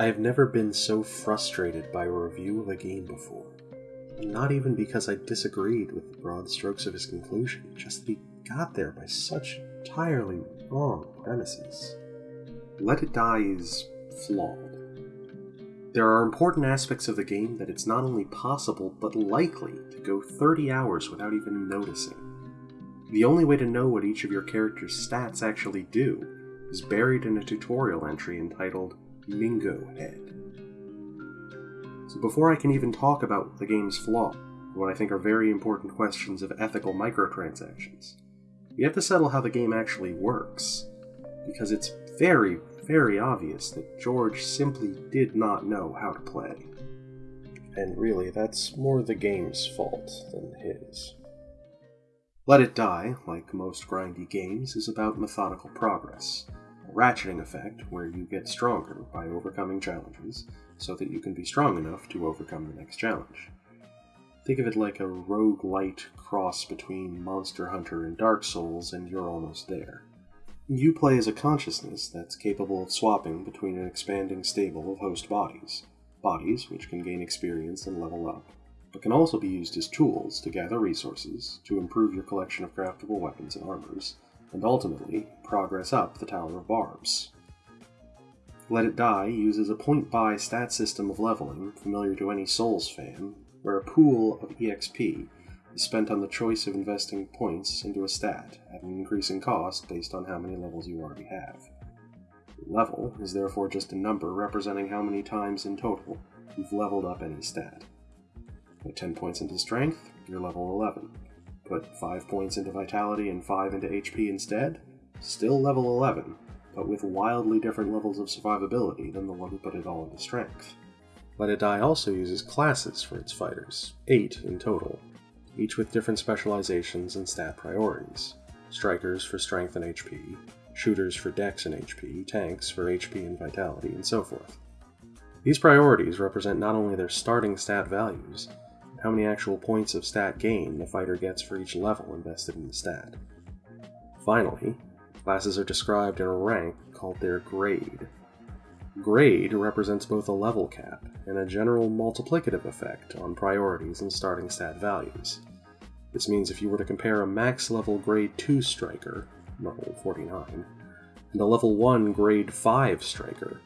I have never been so frustrated by a review of a game before. Not even because I disagreed with the broad strokes of his conclusion, just that he got there by such entirely wrong premises. Let It Die is flawed. There are important aspects of the game that it's not only possible, but likely to go 30 hours without even noticing. The only way to know what each of your character's stats actually do is buried in a tutorial entry entitled Mingo Head. So before I can even talk about the game's flaw, what I think are very important questions of ethical microtransactions, we have to settle how the game actually works, because it's very, very obvious that George simply did not know how to play. And really, that's more the game's fault than his. Let It Die, like most grindy games, is about methodical progress, ratcheting effect where you get stronger by overcoming challenges so that you can be strong enough to overcome the next challenge. Think of it like a rogue-lite cross between Monster Hunter and Dark Souls, and you're almost there. You play as a consciousness that's capable of swapping between an expanding stable of host bodies, bodies which can gain experience and level up, but can also be used as tools to gather resources, to improve your collection of craftable weapons and armors, and ultimately progress up the Tower of Barbs. Let It Die uses a point buy stat system of leveling familiar to any Souls fan, where a pool of EXP is spent on the choice of investing points into a stat at an increasing cost based on how many levels you already have. Level is therefore just a number representing how many times in total you've leveled up any stat. Put 10 points into strength, you're level 11. Put 5 points into vitality and 5 into HP instead, still level 11, but with wildly different levels of survivability than the one who put it all into strength. Let It Die also uses classes for its fighters, 8 in total, each with different specializations and stat priorities. Strikers for strength and HP, shooters for dex and HP, tanks for HP and vitality, and so forth. These priorities represent not only their starting stat values, how many actual points of stat gain the fighter gets for each level invested in the stat. Finally, classes are described in a rank called their grade. Grade represents both a level cap and a general multiplicative effect on priorities and starting stat values. This means if you were to compare a max level grade 2 striker, level 49, and a level 1 grade 5 striker,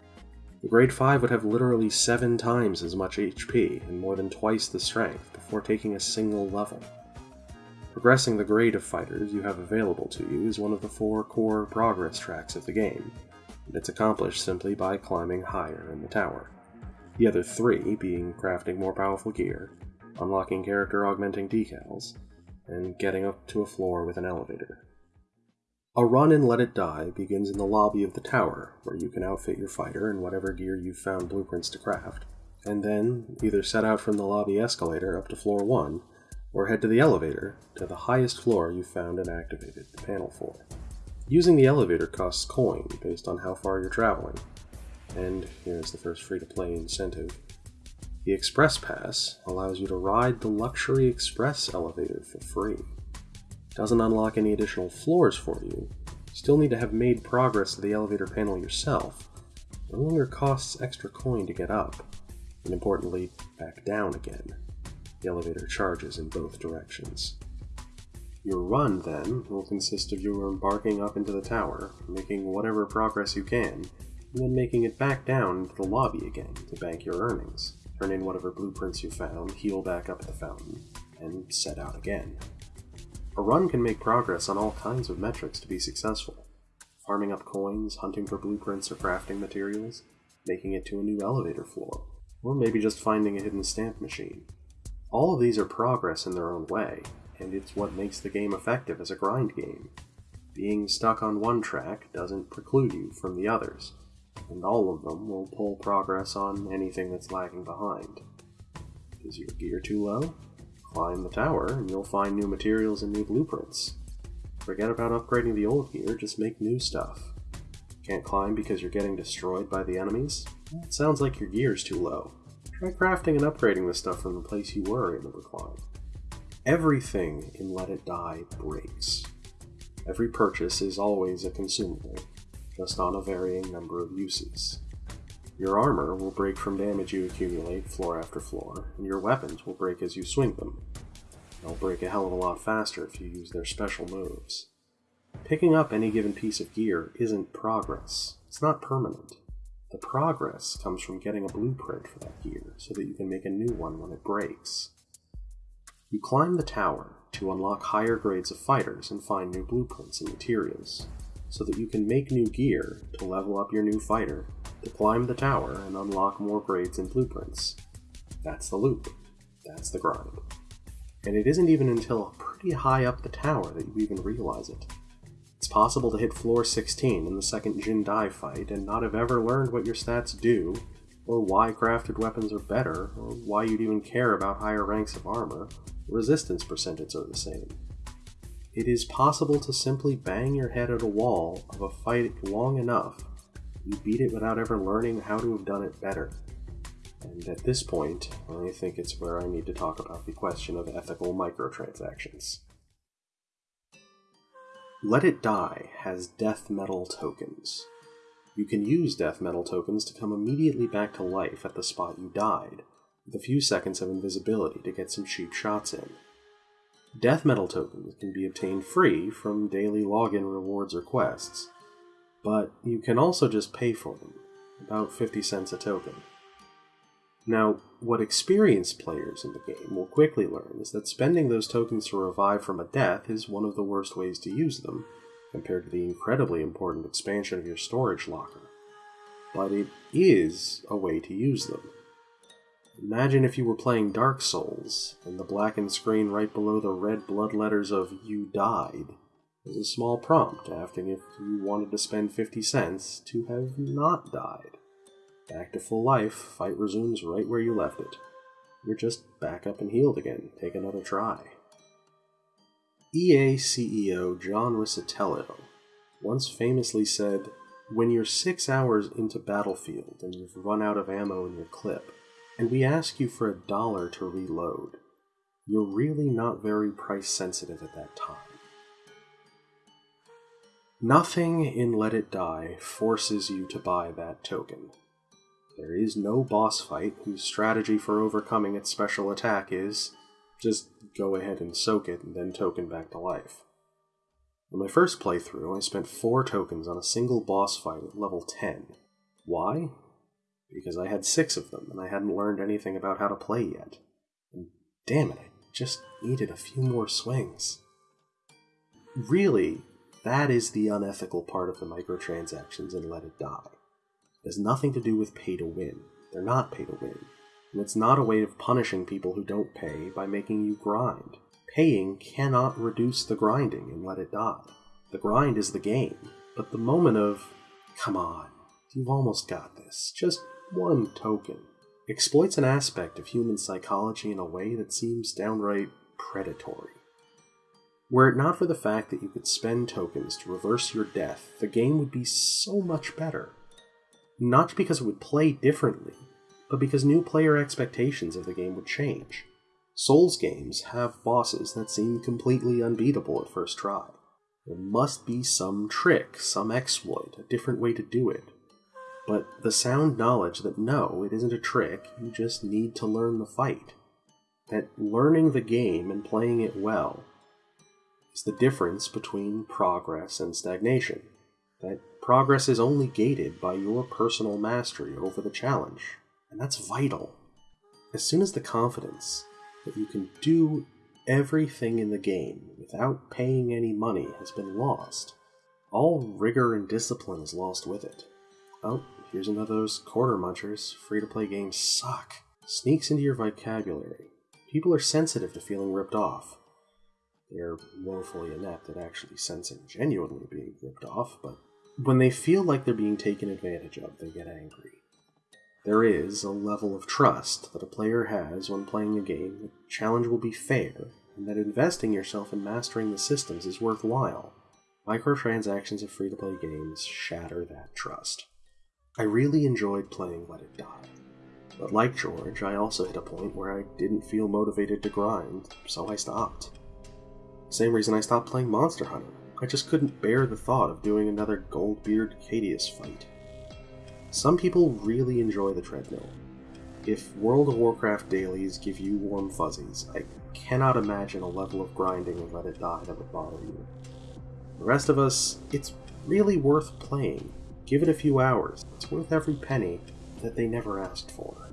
the grade 5 would have literally 7 times as much HP and more than twice the strength before taking a single level. Progressing the grade of fighters you have available to you is one of the four core progress tracks of the game, and it's accomplished simply by climbing higher in the tower. The other three being crafting more powerful gear, unlocking character augmenting decals, and getting up to a floor with an elevator. A run and Let It Die begins in the lobby of the tower, where you can outfit your fighter in whatever gear you've found blueprints to craft, and then either set out from the lobby escalator up to floor 1, or head to the elevator to the highest floor you've found and activated the panel for. Using the elevator costs coin based on how far you're traveling, and here's the first free to play incentive. The Express Pass allows you to ride the Luxury Express elevator for free. Doesn't unlock any additional floors for you, still need to have made progress to the elevator panel yourself, no longer costs extra coin to get up, and importantly, back down again. The elevator charges in both directions. Your run, then, will consist of you embarking up into the tower, making whatever progress you can, and then making it back down into the lobby again to bank your earnings, turn in whatever blueprints you found, heal back up at the fountain, and set out again. A run can make progress on all kinds of metrics to be successful. Farming up coins, hunting for blueprints or crafting materials, making it to a new elevator floor, or maybe just finding a hidden stamp machine. All of these are progress in their own way, and it's what makes the game effective as a grind game. Being stuck on one track doesn't preclude you from the others, and all of them will pull progress on anything that's lagging behind. Is your gear too low? Climb the tower and you'll find new materials and new blueprints. Forget about upgrading the old gear, just make new stuff. Can't climb because you're getting destroyed by the enemies? It sounds like your gear's too low. Try crafting and upgrading the stuff from the place you were able to climb. Everything in Let It Die breaks. Every purchase is always a consumable, just on a varying number of uses. Your armor will break from damage you accumulate floor after floor, and your weapons will break as you swing them. They'll break a hell of a lot faster if you use their special moves. Picking up any given piece of gear isn't progress. It's not permanent. The progress comes from getting a blueprint for that gear so that you can make a new one when it breaks. You climb the tower to unlock higher grades of fighters and find new blueprints and materials, so that you can make new gear to level up your new fighter, to climb the tower and unlock more grades and blueprints. That's the loop. That's the grind. And it isn't even until pretty high up the tower that you even realize it. It's possible to hit floor 16 in the second Jin Dai fight and not have ever learned what your stats do, or why crafted weapons are better, or why you'd even care about higher ranks of armor. Resistance percentages are the same. It is possible to simply bang your head at a wall of a fight long enough, you beat it without ever learning how to have done it better. And at this point, I think it's where I need to talk about the question of ethical microtransactions. Let It Die has death metal tokens. You can use death metal tokens to come immediately back to life at the spot you died, with a few seconds of invisibility to get some cheap shots in. Death metal tokens can be obtained free from daily login rewards or quests, but you can also just pay for them, about 50 cents a token. Now, what experienced players in the game will quickly learn is that spending those tokens to revive from a death is one of the worst ways to use them, compared to the incredibly important expansion of your storage locker. But it is a way to use them. Imagine if you were playing Dark Souls, and the blackened screen right below the red blood letters of You Died was a small prompt asking if you wanted to spend 50 cents to have not died. Back to full life, fight resumes right where you left it. You're just back up and healed again. Take another try. EA CEO John Riccitiello once famously said, When you're six hours into Battlefield and you've run out of ammo in your clip, and we ask you for a dollar to reload, you're really not very price sensitive at that time. Nothing in Let It Die forces you to buy that token. There is no boss fight whose strategy for overcoming its special attack is just go ahead and soak it and then token back to life. In my first playthrough, I spent 4 tokens on a single boss fight at level 10. Why? Because I had 6 of them and I hadn't learned anything about how to play yet. And damn it, I just needed a few more swings. Really, that is the unethical part of the microtransactions and Let It Die. It has nothing to do with pay to win. They're not pay to win. And it's not a way of punishing people who don't pay by making you grind. Paying cannot reduce the grinding and let it die. The grind is the game, but the moment of, come on, you've almost got this, just one token, exploits an aspect of human psychology in a way that seems downright predatory. Were it not for the fact that you could spend tokens to reverse your death, the game would be so much better not because it would play differently, but because new player expectations of the game would change. Souls games have bosses that seem completely unbeatable at first try. There must be some trick, some exploit, a different way to do it. But the sound knowledge that no, it isn't a trick, you just need to learn the fight. That learning the game and playing it well is the difference between progress and stagnation. That Progress is only gated by your personal mastery over the challenge, and that's vital. As soon as the confidence that you can do everything in the game without paying any money has been lost, all rigor and discipline is lost with it. Oh, here's another of those quarter munchers. Free to play games suck. Sneaks into your vocabulary. People are sensitive to feeling ripped off. They're woefully inept at actually sensing genuinely being ripped off, but when they feel like they're being taken advantage of, they get angry. There is a level of trust that a player has when playing a game that the challenge will be fair, and that investing yourself in mastering the systems is worthwhile. Microtransactions of free to play games shatter that trust. I really enjoyed playing Let It Die, but like George, I also hit a point where I didn't feel motivated to grind, so I stopped. Same reason I stopped playing Monster Hunter. I just couldn't bear the thought of doing another Goldbeard Ceadeus fight. Some people really enjoy the treadmill. If World of Warcraft dailies give you warm fuzzies, I cannot imagine a level of grinding and let it die that would bother you. The rest of us, it's really worth playing. Give it a few hours. It's worth every penny that they never asked for.